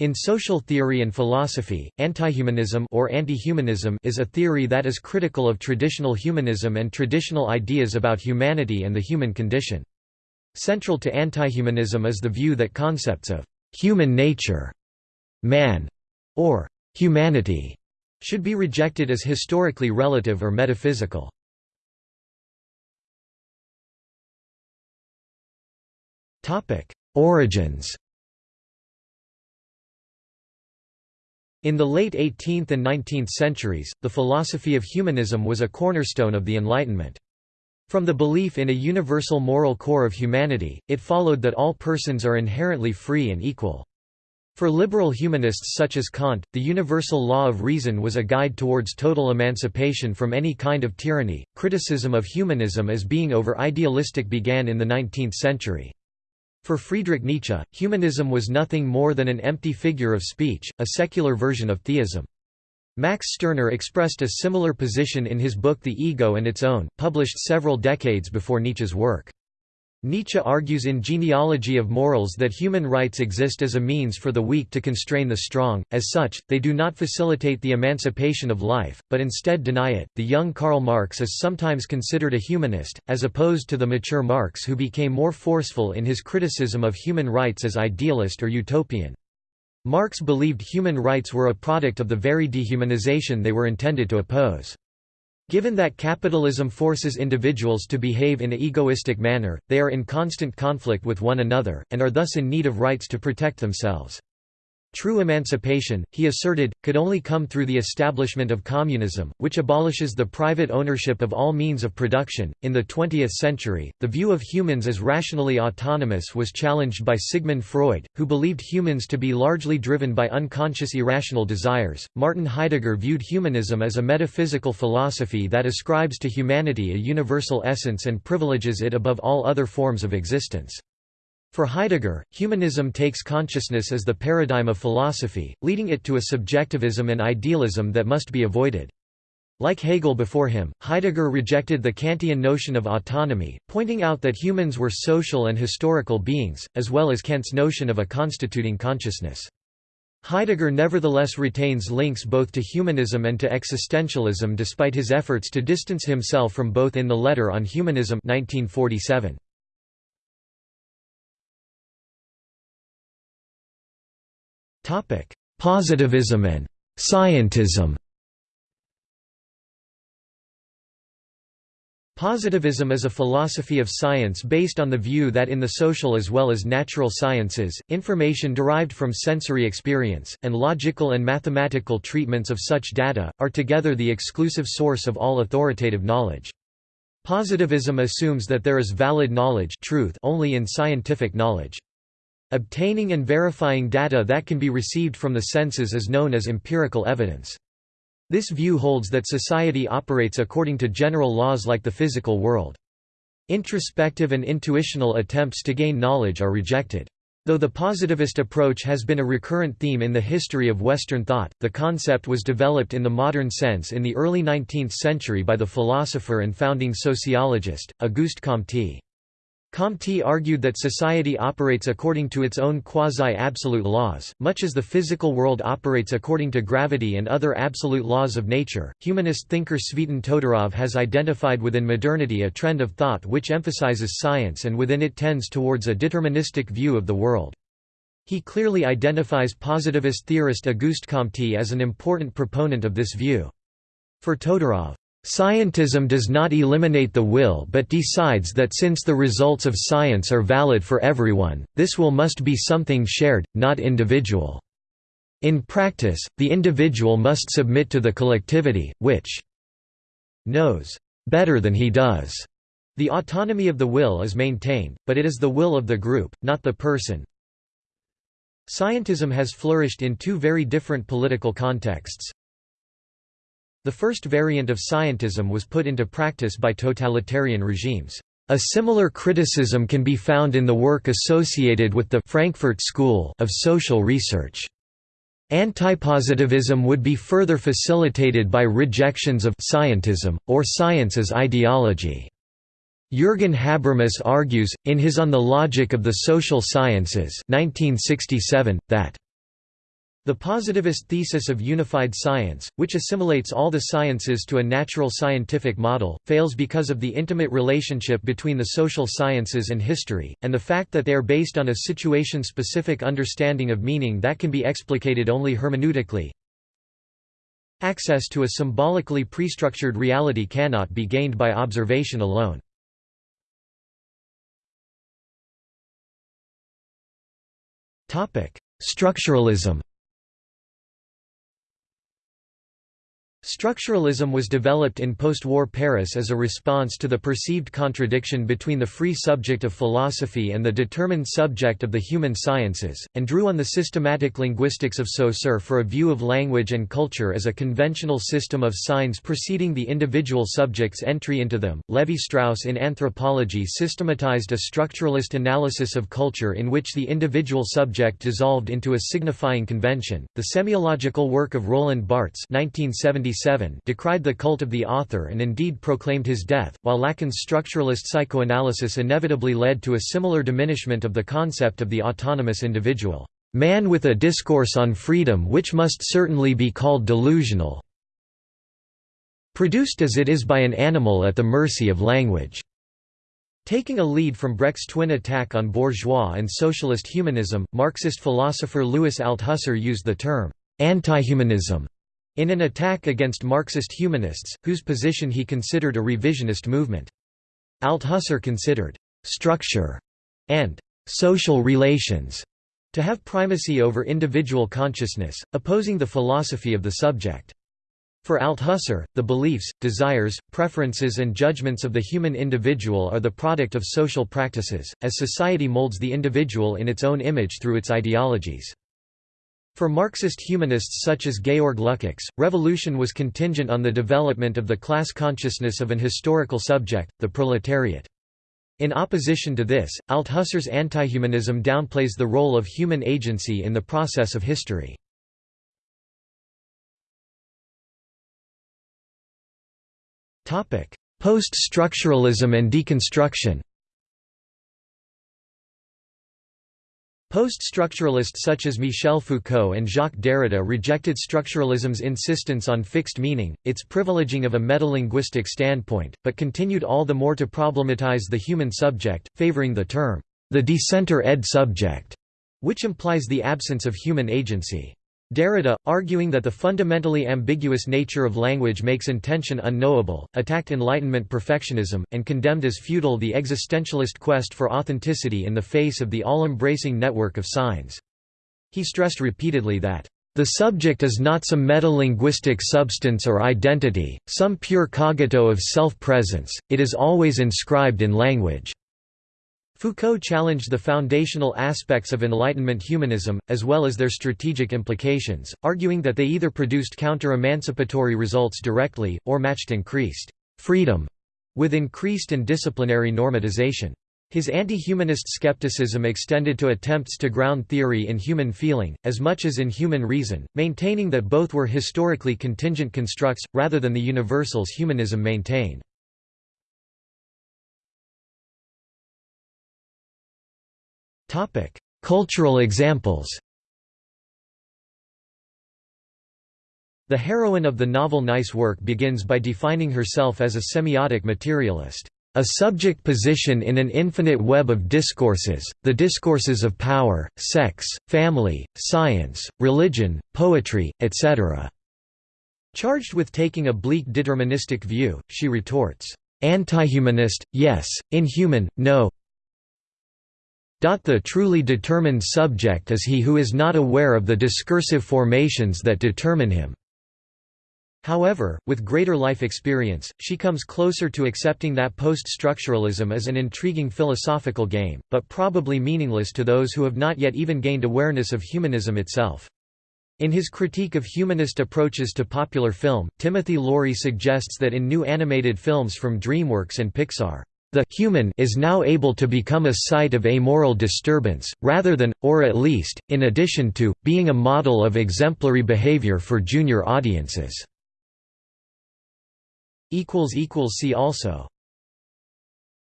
In social theory and philosophy, antihumanism or anti-humanism is a theory that is critical of traditional humanism and traditional ideas about humanity and the human condition. Central to antihumanism is the view that concepts of human nature, man, or humanity should be rejected as historically relative or metaphysical. Origins In the late 18th and 19th centuries, the philosophy of humanism was a cornerstone of the Enlightenment. From the belief in a universal moral core of humanity, it followed that all persons are inherently free and equal. For liberal humanists such as Kant, the universal law of reason was a guide towards total emancipation from any kind of tyranny. Criticism of humanism as being over idealistic began in the 19th century. For Friedrich Nietzsche, humanism was nothing more than an empty figure of speech, a secular version of theism. Max Stirner expressed a similar position in his book The Ego and Its Own, published several decades before Nietzsche's work. Nietzsche argues in Genealogy of Morals that human rights exist as a means for the weak to constrain the strong, as such, they do not facilitate the emancipation of life, but instead deny it. The young Karl Marx is sometimes considered a humanist, as opposed to the mature Marx who became more forceful in his criticism of human rights as idealist or utopian. Marx believed human rights were a product of the very dehumanization they were intended to oppose. Given that capitalism forces individuals to behave in an egoistic manner, they are in constant conflict with one another, and are thus in need of rights to protect themselves. True emancipation, he asserted, could only come through the establishment of communism, which abolishes the private ownership of all means of production. In the 20th century, the view of humans as rationally autonomous was challenged by Sigmund Freud, who believed humans to be largely driven by unconscious irrational desires. Martin Heidegger viewed humanism as a metaphysical philosophy that ascribes to humanity a universal essence and privileges it above all other forms of existence. For Heidegger, humanism takes consciousness as the paradigm of philosophy, leading it to a subjectivism and idealism that must be avoided. Like Hegel before him, Heidegger rejected the Kantian notion of autonomy, pointing out that humans were social and historical beings, as well as Kant's notion of a constituting consciousness. Heidegger nevertheless retains links both to humanism and to existentialism despite his efforts to distance himself from both in the Letter on Humanism 1947. Positivism and scientism Positivism is a philosophy of science based on the view that in the social as well as natural sciences, information derived from sensory experience, and logical and mathematical treatments of such data, are together the exclusive source of all authoritative knowledge. Positivism assumes that there is valid knowledge truth only in scientific knowledge. Obtaining and verifying data that can be received from the senses is known as empirical evidence. This view holds that society operates according to general laws like the physical world. Introspective and intuitional attempts to gain knowledge are rejected. Though the positivist approach has been a recurrent theme in the history of Western thought, the concept was developed in the modern sense in the early 19th century by the philosopher and founding sociologist, Auguste Comte. Comte argued that society operates according to its own quasi-absolute laws, much as the physical world operates according to gravity and other absolute laws of nature. Humanist thinker Tzvetan Todorov has identified within modernity a trend of thought which emphasizes science and within it tends towards a deterministic view of the world. He clearly identifies positivist theorist Auguste Comte as an important proponent of this view. For Todorov, Scientism does not eliminate the will but decides that since the results of science are valid for everyone, this will must be something shared, not individual. In practice, the individual must submit to the collectivity, which knows better than he does. The autonomy of the will is maintained, but it is the will of the group, not the person. Scientism has flourished in two very different political contexts. The first variant of scientism was put into practice by totalitarian regimes. A similar criticism can be found in the work associated with the Frankfurt School of social research. Antipositivism would be further facilitated by rejections of scientism, or science as ideology. Jürgen Habermas argues, in his On the Logic of the Social Sciences 1967, that The positivist thesis of unified science, which assimilates all the sciences to a natural scientific model, fails because of the intimate relationship between the social sciences and history, and the fact that they are based on a situation-specific understanding of meaning that can be explicated only hermeneutically. Access to a symbolically prestructured reality cannot be gained by observation alone. Structuralism Structuralism was developed in post-war Paris as a response to the perceived contradiction between the free subject of philosophy and the determined subject of the human sciences, and drew on the systematic linguistics of Saussure for a view of language and culture as a conventional system of signs preceding the individual subject's entry into them. Levi-Strauss in Anthropology systematized a structuralist analysis of culture in which the individual subject dissolved into a signifying convention. The semiological work of Roland Barthes 1970 decried the cult of the author and indeed proclaimed his death, while Lacan's structuralist psychoanalysis inevitably led to a similar diminishment of the concept of the autonomous individual, man with a discourse on freedom which must certainly be called delusional, produced as it is by an animal at the mercy of language. Taking a lead from Brecht's twin attack on bourgeois and socialist humanism, Marxist philosopher Louis Althusser used the term anti-humanism in an attack against Marxist humanists, whose position he considered a revisionist movement. Althusser considered «structure» and «social relations» to have primacy over individual consciousness, opposing the philosophy of the subject. For Althusser, the beliefs, desires, preferences and judgments of the human individual are the product of social practices, as society molds the individual in its own image through its ideologies. For Marxist humanists such as Georg Lukács, revolution was contingent on the development of the class consciousness of an historical subject, the proletariat. In opposition to this, Althusser's antihumanism downplays the role of human agency in the process of history. Post-structuralism and deconstruction Post-structuralists such as Michel Foucault and Jacques Derrida rejected structuralism's insistence on fixed meaning, its privileging of a metalinguistic standpoint, but continued all the more to problematize the human subject, favoring the term, the decenter ed subject, which implies the absence of human agency. Derrida, arguing that the fundamentally ambiguous nature of language makes intention unknowable, attacked Enlightenment perfectionism, and condemned as futile the existentialist quest for authenticity in the face of the all-embracing network of signs. He stressed repeatedly that, "...the subject is not some metalinguistic substance or identity, some pure cogito of self-presence, it is always inscribed in language." Foucault challenged the foundational aspects of Enlightenment humanism, as well as their strategic implications, arguing that they either produced counter-emancipatory results directly, or matched increased «freedom» with increased and disciplinary normatization. His anti-humanist skepticism extended to attempts to ground theory in human feeling, as much as in human reason, maintaining that both were historically contingent constructs, rather than the universals humanism maintained. Cultural examples. The heroine of the novel Nice Work begins by defining herself as a semiotic materialist, a subject position in an infinite web of discourses, the discourses of power, sex, family, science, religion, poetry, etc. Charged with taking a bleak deterministic view, she retorts, "Antihumanist, yes, inhuman, no the truly determined subject is he who is not aware of the discursive formations that determine him. However, with greater life experience, she comes closer to accepting that post-structuralism as an intriguing philosophical game, but probably meaningless to those who have not yet even gained awareness of humanism itself. In his critique of humanist approaches to popular film, Timothy Laurie suggests that in new animated films from DreamWorks and Pixar, the human is now able to become a site of amoral disturbance, rather than, or at least, in addition to, being a model of exemplary behavior for junior audiences. See also